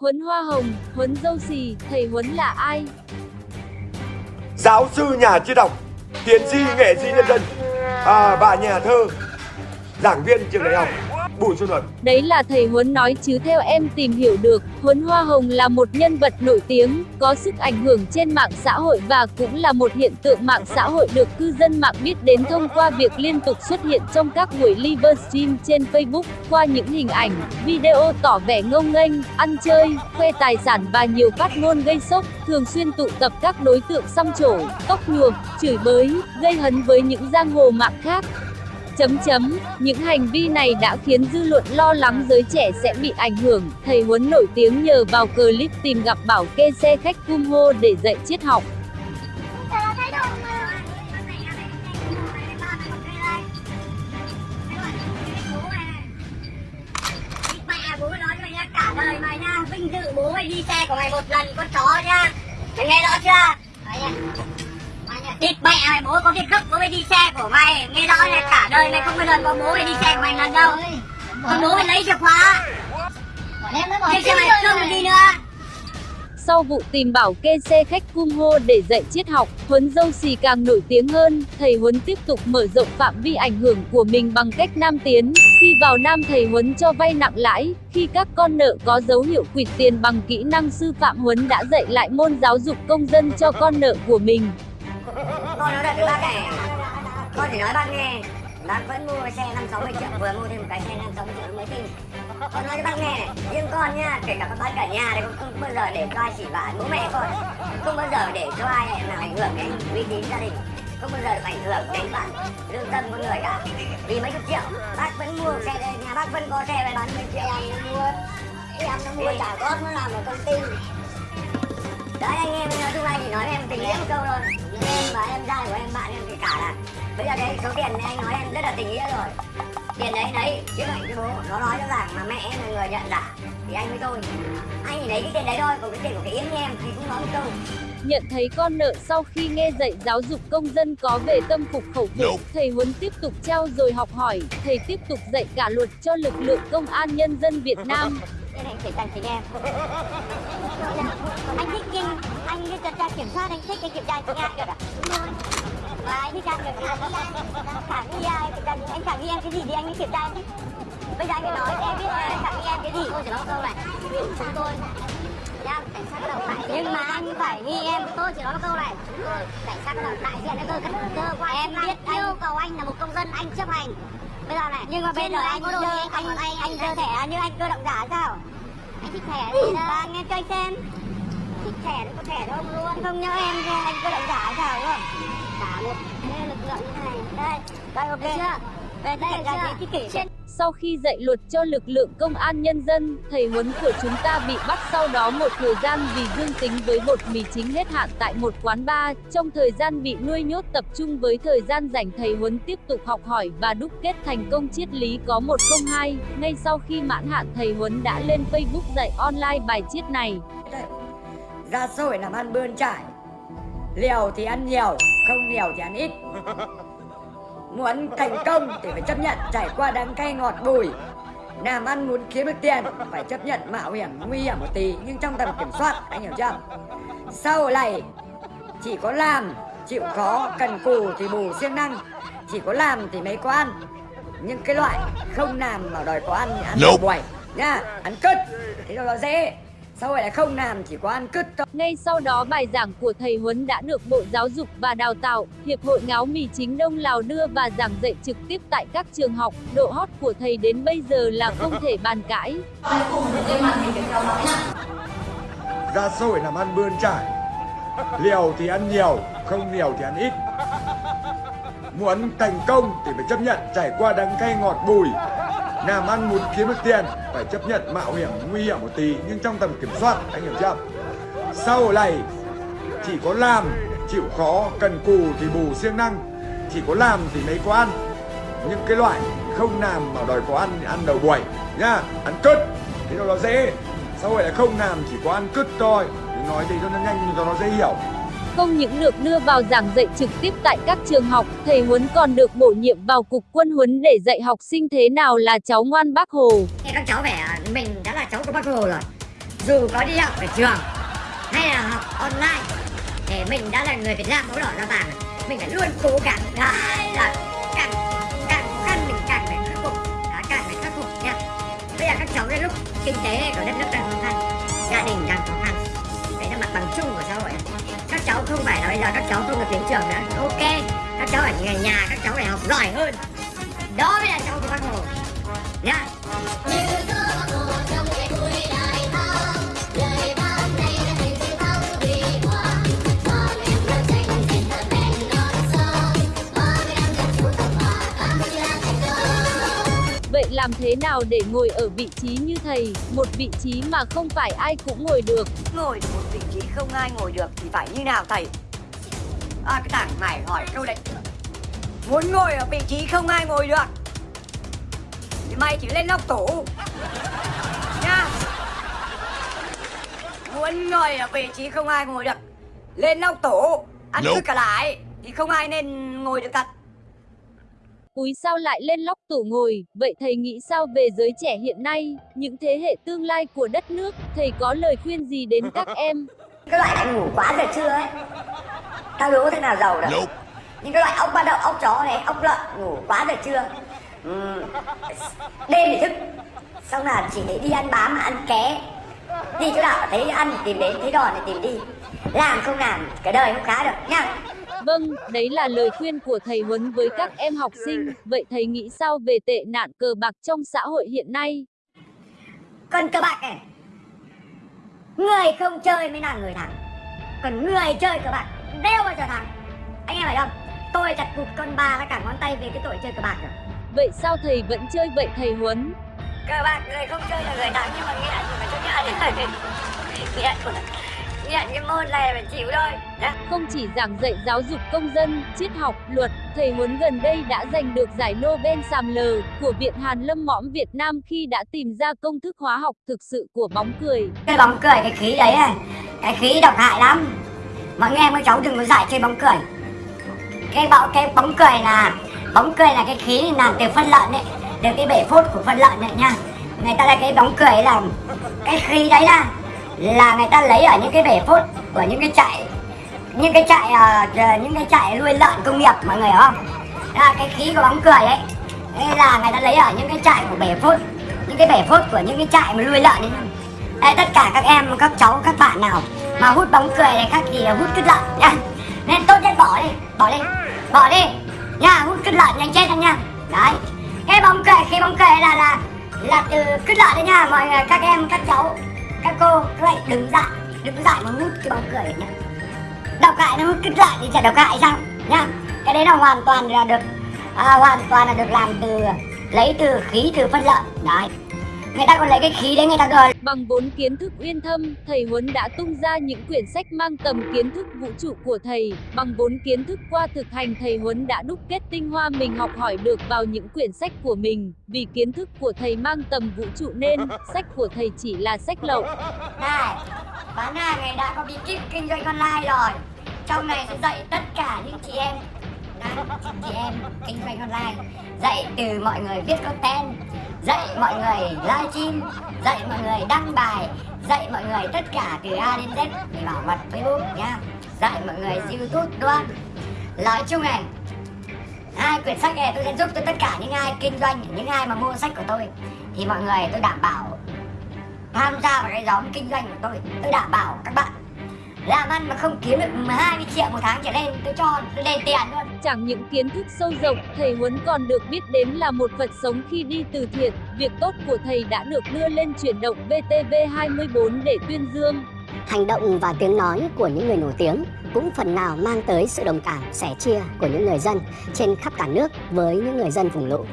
Huấn hoa hồng, huấn dâu xì, thầy huấn là ai? giáo sư nhà triết học tiến sĩ nghệ sĩ nhân dân à, bà nhà thơ giảng viên trường đại học bùi xuân luật Đấy là thầy Huấn nói chứ theo em tìm hiểu được, Huấn Hoa Hồng là một nhân vật nổi tiếng, có sức ảnh hưởng trên mạng xã hội và cũng là một hiện tượng mạng xã hội được cư dân mạng biết đến thông qua việc liên tục xuất hiện trong các buổi livestream trên Facebook, qua những hình ảnh, video tỏ vẻ ngông nghênh, ăn chơi, khoe tài sản và nhiều phát ngôn gây sốc, thường xuyên tụ tập các đối tượng xăm trổ, tóc nhuộm, chửi bới, gây hấn với những giang hồ mạng khác. Chấm chấm, những hành vi này đã khiến dư luận lo lắng giới trẻ sẽ bị ảnh hưởng. Thầy Huấn nổi tiếng nhờ vào clip tìm gặp bảo kê xe khách cung hô để dạy triết học. bố nói mày cả đời mày nha vinh dự bố mày đi xe của mày một lần con chó nha mày nghe rõ chưa mày Địt mẹ mày bố có việc gấp bố mày đi xe của mày. Nghe rõ là cả đời mày không bao giờ có bố mày đi xe của mày lần đâu. Con bố mày lấy chìa khóa. Thế xe mày không đi nữa. Sau vụ tìm bảo kê xe khách cung hô để dạy triết học, Huấn dâu xì càng nổi tiếng hơn, thầy Huấn tiếp tục mở rộng phạm vi ảnh hưởng của mình bằng cách nam tiến. Khi vào nam thầy Huấn cho vay nặng lãi, khi các con nợ có dấu hiệu quỵt tiền bằng kỹ năng sư phạm Huấn đã dạy lại môn giáo dục công dân cho con nợ của mình con nói thật với bác này con chỉ nói bác nghe bác vẫn mua xe năm sáu mươi triệu, vừa mua thêm một cái xe năm sáu mươi triệu mới tin con nói cho bác nghe này riêng con nha, kể cả các bác cả nhà đây con không bao giờ để cho ai chỉ vả bố mẹ con không bao giờ để cho ai làm ảnh hưởng đến uy tín gia đình. Không bao giờ được ảnh hưởng đến bản lương tâm con người cả. Vì mấy chục triệu, bác vẫn mua xe đây, nhà bác vẫn có xe về bán mấy triệu. Em nó mua, em nó mua trả góp nó làm ở công ty đấy anh em nói chung anh chỉ nói với em tình nghĩa một câu thôi. Em và em trai của em bạn em thì cả là bây giờ cái số tiền này anh nói em rất là tình nghĩa rồi. Tiền đấy đấy chứ lại cho bố nó nói rõ ràng mà mẹ em là người nhận giả thì anh với tôi. Anh chỉ lấy cái tiền đấy thôi còn cái tiền của cái yếm như em thì cũng nói một câu. Nhận thấy con nợ sau khi nghe dạy giáo dục công dân có về tâm phục khẩu phục, thầy Huấn tiếp tục trao dồi học hỏi, thầy tiếp tục dạy cả luật cho lực lượng công an nhân dân Việt Nam. nên anh phải dành chính em anh thích kinh anh tuần tra kiểm soát anh thích cái kiểm tra chính ai được à và anh thích ăn được khả nghi ai? Thì cần anh khả nghi em cái gì thì anh mới kiểm tra chứ. Bây giờ anh phải nói em biết là anh khả nghi em cái gì. Tôi chỉ nói câu này chúng tôi nha cảnh sát cơ động phải nhưng mà anh phải nghi em. Tôi chỉ nói một câu này chúng tôi cảnh sát cơ động đại diện cơ cơ quan em biết yêu cầu anh là một công dân anh chấp hành bây giờ này nhưng mà bây giờ anh có đồ anh anh anh anh cơ thẻ như anh cơ động giả sao? Anh thích thẻ gì đâu anh em cho anh xem. Thích thẻ thì có thẻ đâu luôn. Không nhớ em anh cơ động giả sao đúng không? Cả một lực lượng như này. Đây đây ok. Chưa Sau khi dạy luật cho lực lượng công an nhân dân, thầy Huấn của chúng ta bị bắt sau đó một thời gian vì dương tính với bột mì chính hết hạn tại một quán bar. Trong thời gian bị nuôi nhốt tập trung với thời gian rảnh thầy Huấn tiếp tục học hỏi và đúc kết thành công triết lý có 102. Ngay sau khi mãn hạn thầy Huấn đã lên Facebook dạy online bài triết này. ra hội làm ăn bươn trải liều thì ăn nhiều không liều thì ăn ít muốn thành công thì phải chấp nhận trải qua đắng cay ngọt bùi. Làm ăn muốn kiếm được tiền phải chấp nhận mạo hiểm nguy hiểm một tí nhưng trong tầm kiểm soát anh hiểu chưa? Sau này chỉ có làm chịu khó cần cù thì bù siêng năng. Chỉ có làm thì mới có ăn. Nhưng cái loại không làm mà đòi có ăn thì ăn nope. buổi nha ăn cứt. Thế rồi nó dễ rồi lại không làm chỉ có ăn cứt thôi. Ngay sau đó bài giảng của thầy Huấn đã được Bộ Giáo dục và Đào tạo, Hiệp hội Ngáo mì chính Đông Lào đưa và giảng dạy trực tiếp tại các trường học. Độ hot của thầy đến bây giờ là không thể bàn cãi. ra xã hội làm ăn bươn trải liều thì ăn nhiều không liều thì ăn ít. Muốn thành công thì phải chấp nhận trải qua đắng cay ngọt bùi làm ăn muốn kiếm được tiền, phải chấp nhận mạo hiểm nguy hiểm một tí, nhưng trong tầm kiểm soát, anh hiểu chưa? Sau này, chỉ có làm, chịu khó, cần cù thì bù siêng năng, chỉ có làm thì mới có ăn. Những cái loại không làm mà đòi có ăn thì ăn đầu buổi, nhá, ăn cứt, thế nó dễ? Sau này là không làm, chỉ có ăn cứt thôi. Nói thì cho nó nhanh, cho nó dễ hiểu. Không những được đưa vào giảng dạy trực tiếp tại các trường học, thầy Huấn còn được bổ nhiệm vào cục quân huấn để dạy học sinh thế nào là cháu ngoan bác Hồ. Các cháu vẻ mình đã là cháu của bác Hồ rồi dù có đi học ở trường hay là học online để mình đã là người Việt Nam máu đỏ da vàng. Mình phải luôn cố gắng đó, là càng càng khó khăn mình càng phải khắc phục đó, càng phải khắc phục nha. Bây giờ các cháu đến lúc kinh tế của đất nước đang khó khăn gia đình đang khó khăn đấy là mặt bằng chung của xã hội cháu không phải là bây giờ các cháu không được đến trường nữa. Ok các cháu ở nhà, nhà các cháu phải học giỏi hơn. Đó mới là cháu của bác hồ. Nha. Làm thế nào để ngồi ở vị trí như thầy, một vị trí mà không phải ai cũng ngồi được? Ngồi được một vị trí không ai ngồi được thì phải như nào thầy? À, cái thằng mày hỏi câu đấy. Muốn ngồi ở vị trí không ai ngồi được thì mày chỉ lên nóc tủ nha. Muốn ngồi ở vị trí không ai ngồi được lên nóc tủ ăn cứ cả lại thì không ai nên ngồi được thật. Úi sao lại lên lóc tủ ngồi, vậy thầy nghĩ sao về giới trẻ hiện nay, những thế hệ tương lai của đất nước, thầy có lời khuyên gì đến các em? cái loại này ngủ quá giờ trưa ấy. Tao đố thế nào giàu được những cái loại ốc ba đậu ốc chó này ốc lợn ngủ quá giờ trưa Ừm, đêm thì thức. Xong là chỉ để đi ăn bám ăn ké. Đi chỗ nào thấy ăn thì tìm đến thấy đòn thì tìm đi. Làm không làm cái đời không khá được nha Vâng, đấy là lời khuyên của thầy Huấn với các em học sinh, vậy thầy nghĩ sao về tệ nạn cờ bạc trong xã hội hiện nay? còn cờ bạc này. Người không chơi mới là người thắng. Còn người chơi cờ bạc đeo bao giờ thắng anh em phải không? Tôi chặt cụt con ba là cả ngón tay về cái tội chơi cờ bạc rồi. Vậy sao thầy vẫn chơi vậy thầy Huấn? cờ bạc người không chơi là người thắng nhưng mà nghiện thì phải chấp nhận nghiện cái môn này phải chịu thôi. Không chỉ giảng dạy giáo dục công dân, triết học, luật, thầy Huấn gần đây đã giành được giải Nobel Sàm Lờ của Viện Hàn Lâm Mõm Việt Nam khi đã tìm ra công thức hóa học thực sự của bóng cười. cái bóng cười cái khí đấy này cái khí độc hại lắm. Mọi người em các cháu đừng có dạy chơi bóng cười. Cái bóng cái bóng cười là bóng cười là cái khí làm từ phân lợn đấy từ cái bể phốt của phân lợn đấy nha. Người ta là cái bóng cười là cái khí đấy là là người ta lấy ở những cái bể phốt của những cái trại những cái trại uh, những cái trại nuôi lợn công nghiệp mọi người hiểu không? Là cái khí của bóng cười ấy. Đây là người ta lấy ở những cái trại của bể phốt những cái bể phốt của những cái trại mà nuôi lợn ấy. Ê, tất cả các em các cháu các bạn nào mà hút bóng cười này khác thì hút cứt lợn nha. Nên tốt nhất bỏ đi bỏ đi bỏ đi nha hút cứt lợn nhanh chết anh nha. Đấy cái bóng cười khi bóng cười là là là từ cứt lợn đấy nha mọi người các em các cháu các cô các bạn đừng dại đừng dại mà hút cái bóng cười nhá. Đọc lại nó hút cứt lại thì chả đọc lại sao nha cái đấy là hoàn toàn là được à, hoàn toàn là được làm từ lấy từ khí từ phân lợn đấy người ta còn lấy cái khí đấy người ta gọi Bằng vốn kiến thức uyên thâm, thầy Huấn đã tung ra những quyển sách mang tầm kiến thức vũ trụ của thầy. Bằng vốn kiến thức qua thực hành, thầy Huấn đã đúc kết tinh hoa mình học hỏi được vào những quyển sách của mình. Vì kiến thức của thầy mang tầm vũ trụ nên sách của thầy chỉ là sách lậu. này bán hàng này đã có bí kíp kinh doanh online rồi trong này sẽ dạy tất cả những chị em Đấy, chị em kinh doanh online dạy từ mọi người viết content dạy mọi người livestream dạy mọi người đăng bài, dạy mọi người tất cả từ A đến Z để bảo mật Facebook nha. Dạy mọi người YouTube luôn nói chung này, hai quyển sách này tôi sẽ giúp cho tất cả những ai kinh doanh, những ai mà mua sách của tôi, thì mọi người tôi đảm bảo tham gia vào cái nhóm kinh doanh của tôi. Tôi đảm bảo các bạn làm ăn mà không kiếm được 20 triệu một tháng trở lên tôi cho đền tiền luôn Chẳng những kiến thức sâu rộng, thầy Huấn còn được biết đến là một Phật sống khi đi từ thiện. Việc tốt của thầy đã được đưa lên chuyển động VTV24 để tuyên dương. Hành động và tiếng nói của những người nổi tiếng cũng phần nào mang tới sự đồng cảm, sẻ chia của những người dân trên khắp cả nước với những người dân vùng lũ.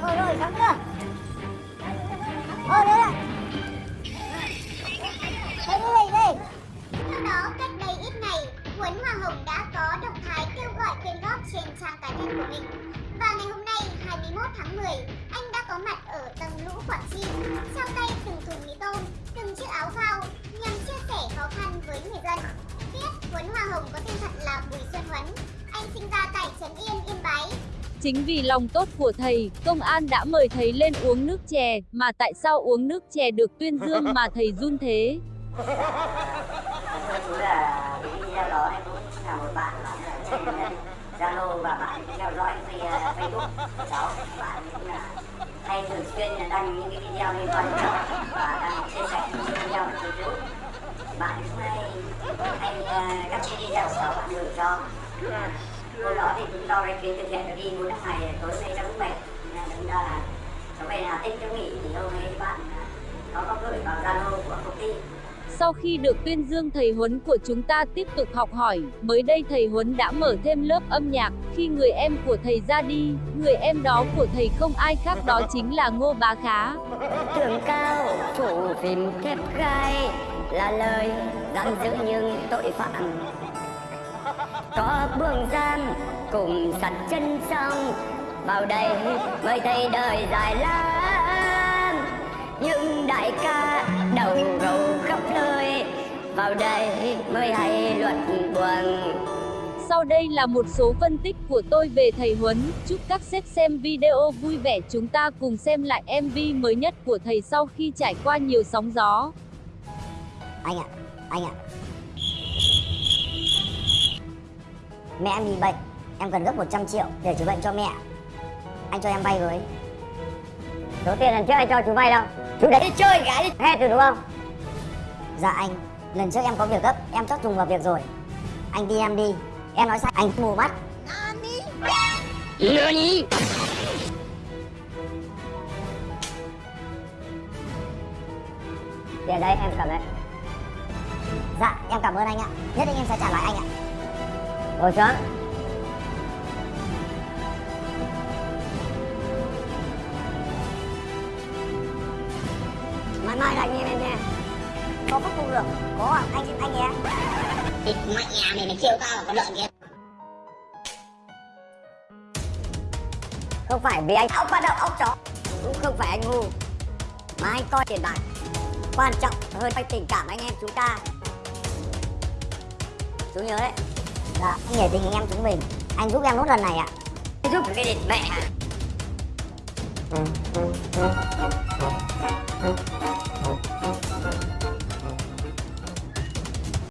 Thôi rồi, xong chưa? Thôi đấy ạ. Trên trang cá nhân của mình. Và ngày hôm nay, 21 tháng 10, anh đã có mặt ở tầng lũ Quảng Trị, trao tay từng thùng mì tôm, từng chiếc áo phao nhằm chia sẻ khó khăn với người dân. Biết Huấn Hoa Hồng có tên thật là Bùi Xuân Huấn. Anh sinh ra tại Trấn Yên, Yên Bái. Chính vì lòng tốt của thầy, công an đã mời thầy lên uống nước chè, mà tại sao uống nước chè được tuyên dương mà thầy run thế? Facebook của cháu bạn cũng là hay thường xuyên là đăng những cái video liên quan đến cháu và đăng chia sẻ những video của chú bạn cũng hay hay uh, các cái video của cháu bạn gửi cho hôm đó thì cũng do cái chuyến thực hiện được đi muốn ngày tối nay cháu cũng mệt nên chúng ta ra là cháu về là Tĩnh cháu nghỉ thì hôm nay bạn có nó có gửi vào Zalo của công ty sau khi được tuyên dương thầy Huấn của chúng ta tiếp tục học hỏi, mới đây thầy Huấn đã mở thêm lớp âm nhạc, khi người em của thầy ra đi, người em đó của thầy không ai khác đó chính là Ngô Bá Khá. tường cao chủ phim kép gai là lời giam giữ những tội phạm. Có buông giam cùng sặt chân xong vào đây mới thấy đời dài lắm những đại ca đầu vào đây mới hay luật buồn. Sau đây là một số phân tích của tôi về thầy Huấn, chúc các sếp xem video vui vẻ. Chúng ta cùng xem lại MV mới nhất của thầy sau khi trải qua nhiều sóng gió. anh ạ anh ạ. Mẹ em bị bệnh. Em cần gấp 100 triệu để chữa bệnh cho mẹ. Anh cho em vay với. Số tiền lần trước anh cho chú vay đâu? Chú đấy. Đi chơi gái đi. Hết rồi đúng không? Dạ anh lần trước em có việc gấp em chót trùng vào việc rồi. Anh đi em đi. Em nói sai anh mù mắt. Tiền đây em cầm đấy dạ em cảm ơn anh ạ. Nhất định em sẽ trả lại anh ạ. Ngồi xuống. Mai mai anh em em nha có phát cung được. Có à? anh anh nhé Thịt mẹ mày mày kêu tao là con lợn kia không phải vì anh ốc bắt đầu ốc chó cũng không phải anh ngu. Mà anh coi tiền bạc quan trọng hơn cái tình cảm anh em chúng ta. Chú nhớ đấy dạ anh nhớ tình anh em chúng mình. Anh giúp em nốt lần này ạ. Giúp cái địt mẹ